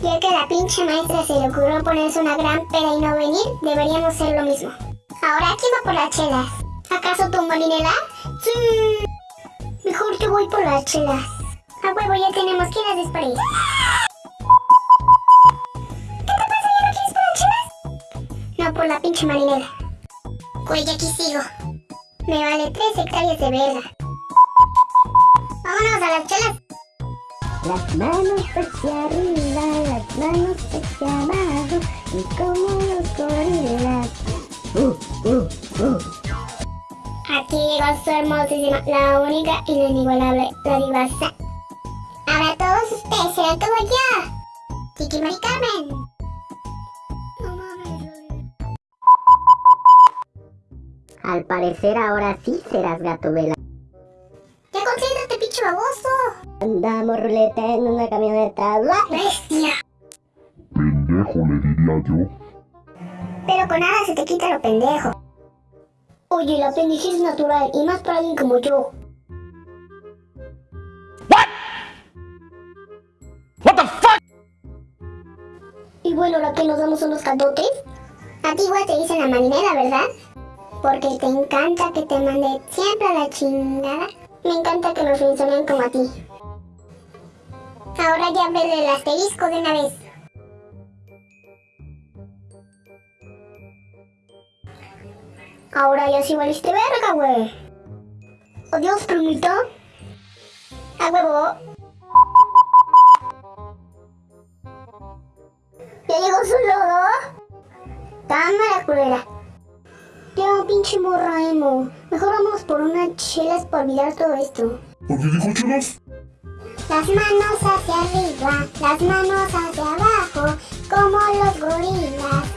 Ya que a la pinche maestra se le ocurrió ponerse una gran peda y no venir, deberíamos hacer lo mismo. Ahora, ¿quién va por las chelas? ¿Acaso tú, Marinela? Sí. Mejor yo voy por las chelas. A huevo, ya tenemos quien las dispare. ¿Qué te pasa? ¿Ya no quieres por las chelas? No, por la pinche Marinela. Güey, aquí sigo. Me vale tres hectáreas de verga. Vámonos a las chelas. Las manos hacia arriba, Aquí llegó su hermosísima, la única y la inigualable, la divasa. Ahora todos ustedes serán como yo. Chiqui Mari Carmen. No mames. Al parecer ahora sí serás gato vela. Ya concéntrate, pinche baboso. Andamos ruleta en una camioneta. ¡Bla! Bestia. Pendejo le diría yo. Pero con nada se te quita lo pendejo. Oye, la pendejez es natural y más para alguien como yo. What the fuck? Y bueno, la que nos damos son los caldotes. A ti igual te dicen la marinera, ¿verdad? Porque te encanta que te mande siempre a la chingada. Me encanta que nos frenzonen como a ti. Ahora ya ve el asterisco de una vez. Ahora ya sí valiste verga, güey. Oh, Adiós, primito. A huevo. Ya llegó su lodo. Cámara culera. Tengo un pinche morro emo. Mejor vamos por unas chelas para olvidar todo esto. ¿Por qué dijo chelas? Las manos hacia arriba, las manos hacia abajo, como los gorilas.